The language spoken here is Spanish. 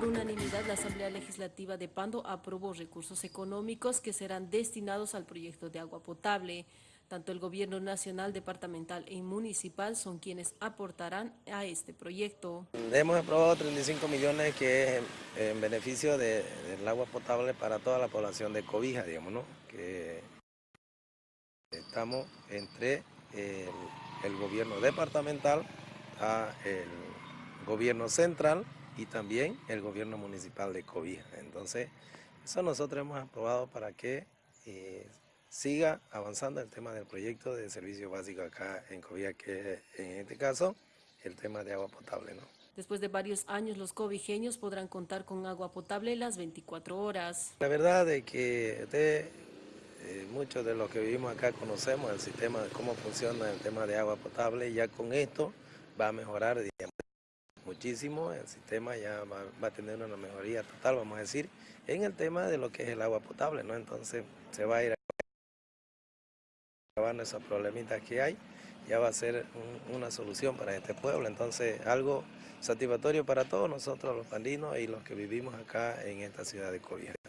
Por unanimidad, la Asamblea Legislativa de Pando aprobó recursos económicos que serán destinados al proyecto de agua potable. Tanto el gobierno nacional, departamental y municipal son quienes aportarán a este proyecto. Hemos aprobado 35 millones que es en beneficio de- del agua potable para toda la población de Cobija, digamos, ¿no? Que estamos entre el, el gobierno departamental, a el gobierno central y también el gobierno municipal de Cobija. Entonces, eso nosotros hemos aprobado para que eh, siga avanzando el tema del proyecto de servicio básico acá en Cobija, que en este caso el tema de agua potable, ¿no? Después de varios años, los cobijeños podrán contar con agua potable las 24 horas. La verdad es que de, eh, muchos de los que vivimos acá conocemos el sistema, de cómo funciona el tema de agua potable, y ya con esto va a mejorar muchísimo, el sistema ya va, a tener una mejoría total, vamos a decir, en el tema de lo que es el agua potable, ¿no? Entonces se va a ir acabando esos problemitas que hay, ya va a ser un- una solución para este pueblo, entonces algo satisfactorio para todos nosotros los pandinos y los que vivimos acá en esta ciudad de Cobija.